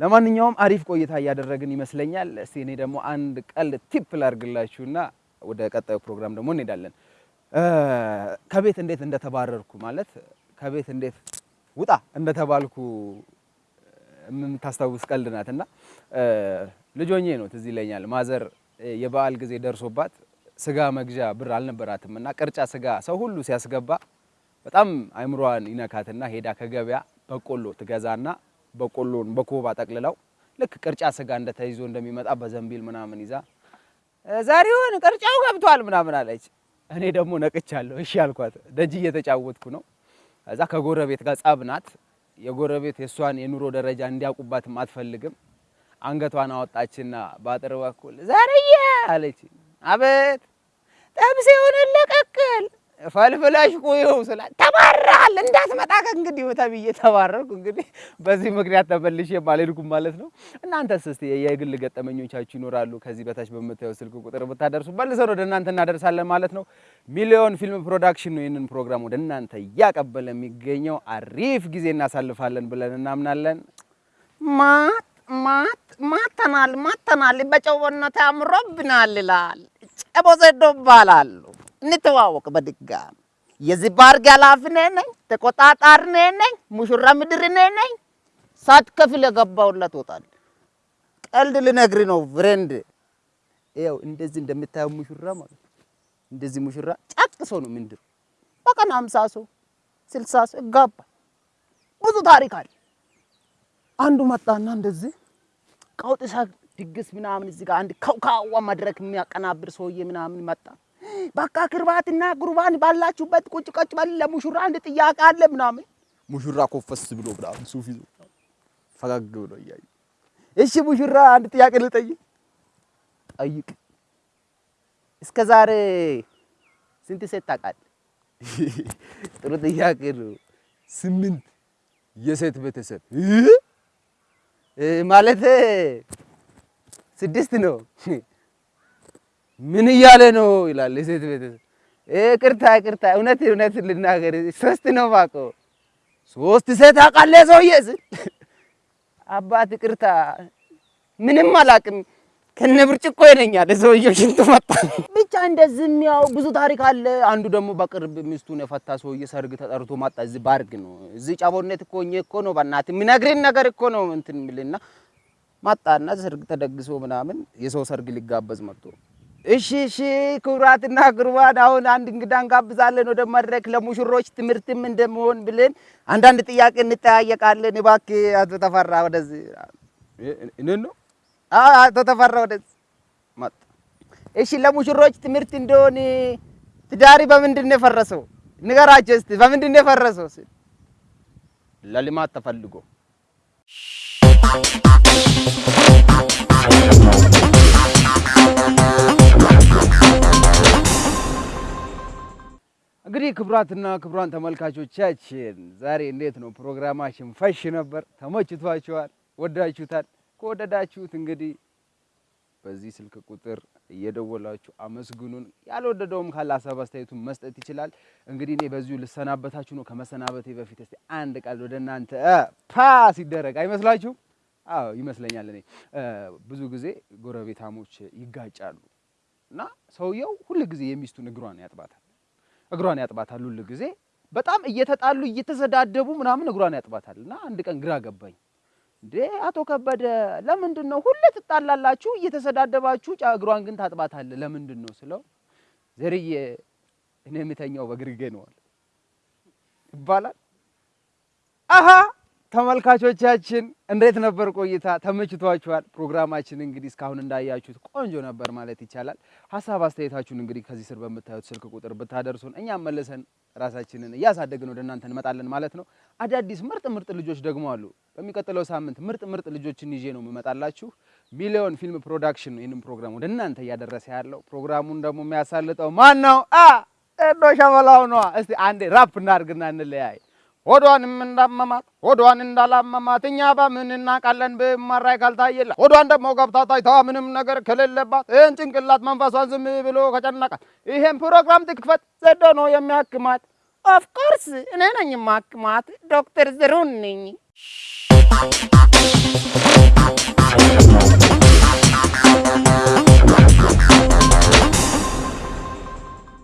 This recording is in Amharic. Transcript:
ለማንኛውም አሪፍ ቆይታ እያደረግን ይመስለኛል። እስቲ እኔ ደግሞ አንድ ቀልድ tip ላርግላችሁና ወደ ቀጣዩ ፕሮግራም ደግሞ እንሄዳለን። ከቤት እንዴት እንደተባረርኩ ማለት ከቤት እንዴት ውጣ እንደተባልኩ የምታስታውስ ቀልድ ናት እና ሆኜ ነው ትዝ ይለኛል። ማዘር የበዓል ጊዜ ደርሶባት ስጋ መግዣ ብር አልነበራትም እና ቅርጫ ስጋ ሰው ሁሉ ሲያስገባ በጣም አይምሯን ይነካትና ሄዳ ከገበያ በቆሎ ትገዛና በቆሎን በኮባ ጠቅልለው ልክ ቅርጫ ስጋ እንደተይዞ እንደሚመጣ በዘንቢል ምናምን ይዛ ዛሬውን ቅርጫው ገብቷል ምናምን አለች። እኔ ደግሞ ነቅቻለሁ። እሺ አልኳት። ደጅ እየተጫወትኩ ነው። እዛ ከጎረቤት ጋር ጸብ ናት። የጎረቤት የእሷን የኑሮ ደረጃ እንዲያውቁባትም አትፈልግም። አንገቷን አወጣችና በአጥር በኩል ዛሬዬ አለች። አቤት የሆነ ለቀቅል ፈልፍለሽ ቁይው ስላት ተባረሃል፣ እንዳትመጣ ከእንግዲህ ተብዬ ተባረርኩ። እንግዲህ በዚህ ምክንያት ተመልሼ አልሄድኩም ማለት ነው። እናንተስ እስቲ የግል ገጠመኞቻችሁ ይኖራሉ? ከዚህ በታች በምታየው ስልክ ቁጥር ብታደርሱ መልሰን ወደ እናንተ እናደርሳለን ማለት ነው። ሚሊዮን ፊልም ፕሮዳክሽን ነው ይህንን ፕሮግራም ወደ እናንተ እያቀበለ የሚገኘው። አሪፍ ጊዜ እናሳልፋለን ብለን እናምናለን። ማት ማት ማተናል ማተናል በጨውነት አምሮብናል ይላል። ጨቦ ዘዶ እባላለሁ። እንተዋወቅ በድጋሚ የዚህ ባርግ ኃላፊ እኔ ነኝ። ተቆጣጣሪ እኔ ነኝ። ሙሽራ ምድር እኔ ነኝ። ሳትከፍል የገባሁለት ወጣል። ቀልድ ልነግሪ ነው ፍሬንድ። ይኸው እንደዚህ እንደምታየው ሙሽራ ማለት እንደዚህ ሙሽራ ጨቅ ሰው ነው ምንድር በቀን ሀምሳ ሰው ስልሳ ሰው ይጋባል። ብዙ ታሪክ አለ። አንዱ መጣና እንደዚህ ቀውጥ ሳ ድግስ ምናምን እዚህ ጋር አንድ ከውካዋ መድረክ የሚያቀናብር ሰውዬ ምናምን መጣ። በቃ ክርባትና ጉርባን ባላችሁበት ቁጭ ቀጭ በል፣ ለሙሽራ አንድ ጥያቄ አለ ምናምን። ሙሽራ ኮፈስ ብሎ ምናምን ሱፍ ይዞ ፈገግ ብሎ እያዩ እሺ ሙሽራ አንድ ጥያቄ ልጠይቅ። ጠይቅ። እስከ ዛሬ ስንት ሴት ታውቃለህ? ጥሩ ጥያቄ ነው። ስምንት የሴት ቤተሰብ ማለት ስድስት ነው። ምን እያለ ነው ይላል የሴት ቤተሰብ። ቅርታ ቅርታ፣ እውነት እውነት ልናገር ሶስት ነው የማውቀው። ሶስት ሴት አውቃለህ ሰውዬ ስል አባት ቅርታ፣ ምንም አላውቅም ከነ ብርጭቆ ይለኛል ሰውዬው። ሽንቱ መጣ ብቻ እንደዚህ የሚያው ብዙ ታሪክ አለ። አንዱ ደግሞ በቅርብ ሚስቱን የፈታ ሰውዬ ሰርግ ተጠርቶ መጣ። እዚህ ባርግ ነው እዚህ ጫቦነት እኮ ሆኜ እኮ ነው በእናትህ የሚነግረኝ ነገር እኮ ነው እንትን የሚልና መጣና ሰርግ ተደግሶ ምናምን የሰው ሰርግ ሊጋበዝ መጥቶ እሺ እሺ ክቡራትና ክቡራን አሁን አንድ እንግዳ እንጋብዛለን ወደ መድረክ ለሙሽሮች ትምህርትም እንደመሆን ብለን አንዳንድ ጥያቄ እንጠያየቃለን። እባክህ አቶ ተፈራ ወደዚህ እኔን ነው አቶ ተፈራ ወደዚህ መጣ። እሺ ለሙሽሮች ትምህርት እንደሆን ትዳሪ በምንድን ነው የፈረሰው? ንገራቸው እስቲ በምንድን ነው የፈረሰው? ለልማት ተፈልጎ እንግዲህ ክቡራትና ክቡራን ተመልካቾቻችን ዛሬ እንዴት ነው ፕሮግራማችን? ፈሽ ነበር። ተመችቷችኋል? ወዳችሁታል? ከወደዳችሁት እንግዲህ በዚህ ስልክ ቁጥር እየደወላችሁ አመስግኑን። ያልወደደውም ካለ ሀሳብ አስተያየቱን መስጠት ይችላል። እንግዲህ እኔ በዚሁ ልሰናበታችሁ ነው። ከመሰናበቴ በፊት እስቲ አንድ ቃል ወደ እናንተ ፓ ሲደረግ አይመስላችሁም? አዎ ይመስለኛል። እኔ ብዙ ጊዜ ጎረቤታሞች ይጋጫሉ እና ሰውየው ሁል ጊዜ የሚስቱን እግሯን ያጥባታል እግሯን ያጥባታል ሁል ጊዜ በጣም እየተጣሉ እየተሰዳደቡ ምናምን እግሯን ያጥባታል እና አንድ ቀን ግራ ገባኝ። እንዴ አቶ ከበደ ለምንድን ነው ሁሌ ትጣላላችሁ እየተሰዳደባችሁ እግሯን ግን ታጥባታለህ ለምንድን ነው ስለው ዘርዬ እኔ የምተኛው በግርጌ ነው ይባላል። አሀ ተመልካቾቻችን እንዴት ነበር ቆይታ? ተመችቷችኋል? ፕሮግራማችን እንግዲህ እስካሁን እንዳያችሁት ቆንጆ ነበር ማለት ይቻላል። ሀሳብ አስተያየታችሁን እንግዲህ ከዚህ ስር በምታዩት ስልክ ቁጥር ብታደርሱን እኛም መልሰን ራሳችንን እያሳደግን ወደ እናንተ እንመጣለን ማለት ነው። አዳዲስ ምርጥ ምርጥ ልጆች ደግሞ አሉ። በሚቀጥለው ሳምንት ምርጥ ምርጥ ልጆችን ይዤ ነው የምመጣላችሁ። ሚሊዮን ፊልም ፕሮዳክሽን ይህንን ፕሮግራም ወደ እናንተ እያደረሰ ያለው። ፕሮግራሙን ደግሞ የሚያሳልጠው ማን ነው? አ ሸበላው ነዋ። እስቲ አንዴ ራፕ እናድርግና እንለያይ። ሆዷንም እንዳመማት ሆዷን እንዳላመማት እኛ በምን እናውቃለን? በ MRI ካልታየላት ሆዷን ደግሞ ገብታ ታይታ ምንም ነገር ከሌለባት ይህን ጭንቅላት መንፈሷን ዝም ብሎ ከጨነቃት ይሄን ፕሮግራም ትክፈት። ዘዶ ነው የሚያክማት። ኦፍኮርስ እኔ ነኝ ማክማት ዶክተር ዝሩን ነኝ።